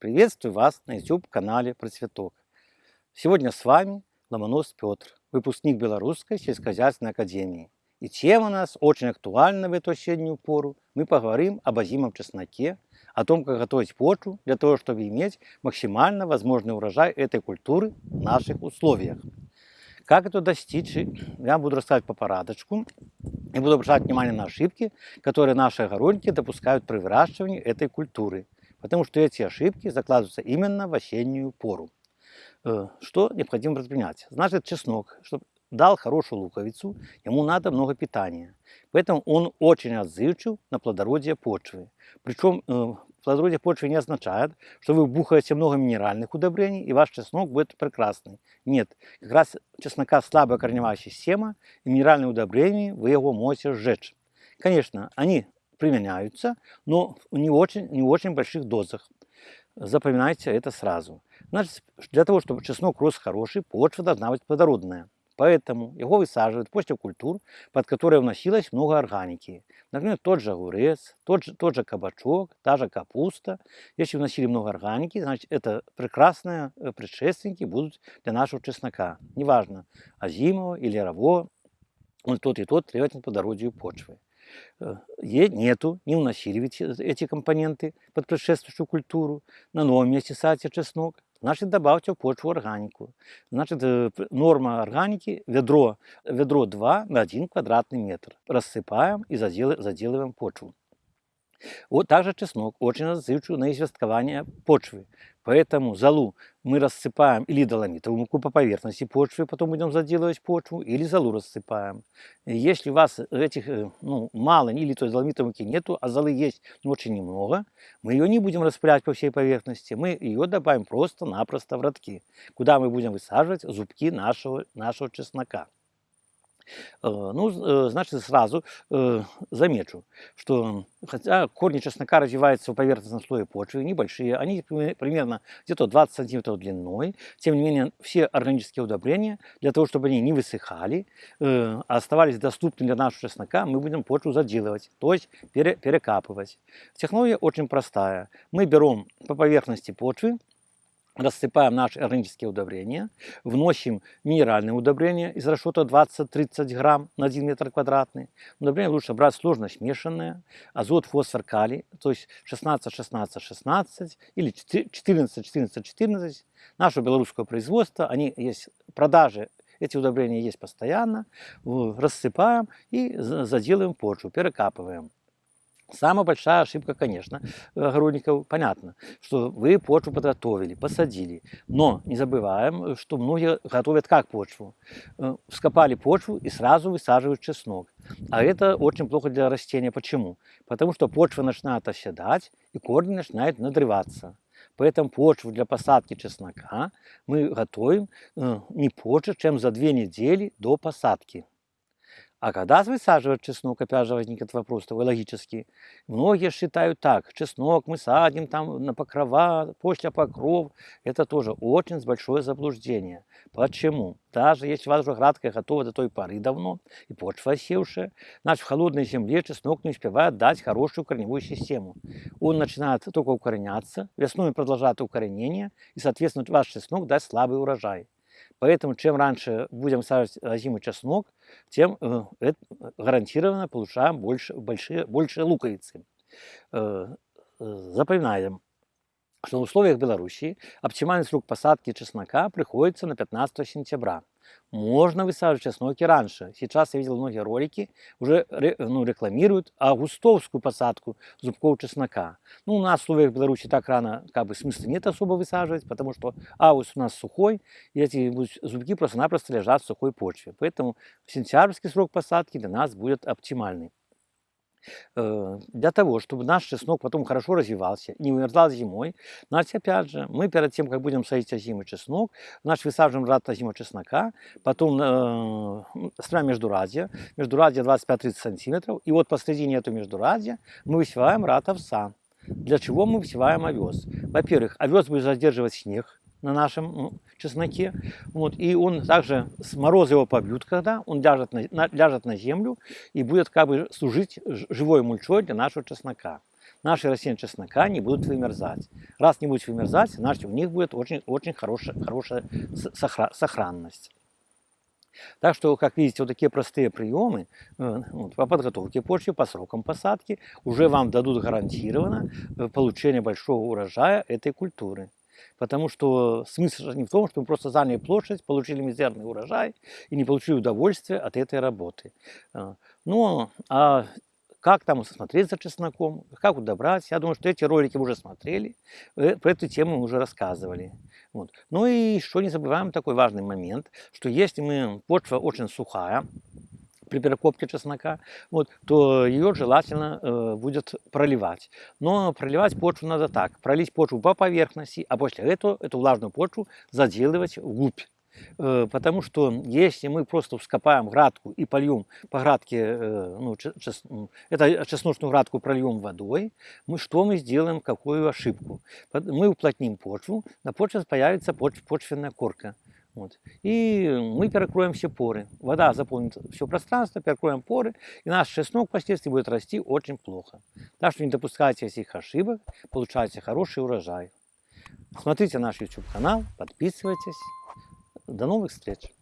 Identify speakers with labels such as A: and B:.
A: Приветствую вас на YouTube-канале Процветок. Сегодня с вами Ломонос Петр, выпускник Белорусской сельскохозяйственной академии. И тема у нас очень актуальна в эту осеннюю пору. Мы поговорим об озимом чесноке, о том, как готовить почву для того, чтобы иметь максимально возможный урожай этой культуры в наших условиях. Как это достичь, я буду рассказывать по порядочку. И буду обращать внимание на ошибки, которые наши огородники допускают при выращивании этой культуры – потому что эти ошибки закладываются именно в осеннюю пору. Э, что необходимо предпринять? Значит, чеснок, чтобы дал хорошую луковицу, ему надо много питания. Поэтому он очень отзывчив на плодородие почвы. Причем э, плодородие почвы не означает, что вы бухаете много минеральных удобрений, и ваш чеснок будет прекрасный. Нет, как раз чеснока слабая корневая система, и минеральные удобрения вы его можете сжечь. Конечно, они применяются, но не очень, не очень больших дозах. Запоминайте это сразу. Значит, для того, чтобы чеснок рос хороший, почва должна быть плодородная. Поэтому его высаживают после культур, под которые вносилось много органики. Например, тот же огурец, тот же, тот же кабачок, та же капуста. Если вносили много органики, значит, это прекрасные э, предшественники будут для нашего чеснока. Неважно, озимого или рового, он тот и тот требовательно по дородию почвы. Э, нету, не вносили ведь эти компоненты под предшествующую культуру. На новом месте садите чеснок, значит добавьте в почву органику. Значит э, норма органики ведро, ведро 2 на 1 квадратный метр. Рассыпаем и заделываем почву. Вот также чеснок очень отзывчив на известкование почвы. Поэтому залу мы рассыпаем или доломитовую муку по поверхности почвы, потом будем заделывать почву, или залу рассыпаем. Если у вас этих э, ну, мало, или то есть доломитовой муки нету, а золы есть, но очень немного, мы ее не будем распылять по всей поверхности, мы ее добавим просто-напросто в ростки, куда мы будем высаживать зубки нашего, нашего чеснока. Э, ну, э, значит, сразу э, замечу, что хотя корни чеснока развиваются в поверхностном слое почвы, небольшие, они примерно где-то 20 сантиметров длиной, тем не менее все органические удобрения, для того, чтобы они не высыхали, а оставались доступны для нашего чеснока, мы будем почву заделывать, то есть пере, перекапывать. Технология очень простая. Мы берем по поверхности почвы, рассыпаем наши органические удобрения, вносим минеральные удобрения из расчета 20-30 грамм на 1 метр квадратный. Удобрения лучше брать сложно смешанные, азот, фосфор, калий, то есть 16-16-16 или 14-14-14. Наше белорусское производство, они есть продажи эти удобрения есть постоянно, рассыпаем и заделаем почву, перекапываем. Самая большая ошибка, конечно, огородников, понятно, что вы почву подготовили, посадили. Но не забываем, что многие готовят как почву. Э, вскопали почву и сразу высаживают чеснок. А это очень плохо для растения. Почему? Потому что почва начинает оседать и корни начинают надрываться. Поэтому почву для посадки чеснока мы готовим э, не позже, чем за две недели до посадки. А когда высаживать чеснок, опять же возникнет вопрос такой логический. Многие считают так, чеснок мы садим там на покрова, после покров. Это тоже очень большое заблуждение. Почему? Даже если у вас уже градка готова до той поры давно, и почва осевшая, значит в холодной земле чеснок не успевает дать хорошую корневую систему. Он начинает только укореняться, весной продолжает укоренение, и, соответственно, ваш чеснок даст слабый урожай. Поэтому чем раньше будем сажать зимой чеснок, тем э, гарантированно получаем больше, большие, больше луковицы. Э, э, запоминаем, что в условиях Белоруссии оптимальный срок посадки чеснока приходится на 15 сентября. Можно высаживать чесноки раньше. Сейчас я видел многие ролики, уже ну, рекламируют августовскую посадку зубков чеснока. Ну, у нас в условиях Беларуси так рано как бы смысла нет особо высаживать, потому что август у нас сухой, и эти зубки просто-напросто лежат в сухой почве. Поэтому сентябрьский срок посадки для нас будет оптимальный. Э, для того, чтобы наш чеснок потом хорошо развивался, не вымерзал зимой, значит, опять же, мы перед тем, как будем садить озимый чеснок, значит, высаживаем рад озимого чеснока, потом э, строим междурадье, междурадье 25-30 сантиметров, и вот посредине этого междурадья мы высеваем рад овса. Для чего мы высеваем овес? Во-первых, овес будет задерживать снег, на нашем чесноке. Вот, и он также с мороза его побьют, когда он ляжет на, на, ляжет на землю и будет как бы служить живой мульчой для нашего чеснока. наши растения чеснока не будут вымерзать. Раз не будет вымерзать, значит у них будет очень, очень хорошая, хорошая сохранность. Так что, как видите, вот такие простые приемы э, вот, по подготовке почвы, по срокам посадки уже вам дадут гарантированно э, получение большого урожая этой культуры. Потому что смысл не в том, что мы просто заняли площадь, получили мизерный урожай и не получили удовольствия от этой работы. Ну, а как там смотреть за чесноком, как удобрать, я думаю, что эти ролики вы уже смотрели, э, про эту тему мы уже рассказывали. Вот. Ну и еще не забываем такой важный момент, что если мы, почва очень сухая, при перекопке чеснока, вот, то ее желательно э, будет проливать. Но проливать почву надо так. Пролить почву по поверхности, а после этого эту влажную почву заделывать вглубь. Э, Потому что если мы просто вскопаем градку и польем по градке, э, ну, че- чес- это чесночную градку прольем водой, мы что мы сделаем, какую ошибку? Мы уплотним почву, на почве появится поч- почвенная корка. Вот. И мы перекроем все поры. Вода заполнит все пространство, перекроем поры, и наш чеснок впоследствии будет расти очень плохо. Так что не допускайте этих ошибок, получайте хороший урожай. Смотрите наш YouTube канал, подписывайтесь. До новых встреч!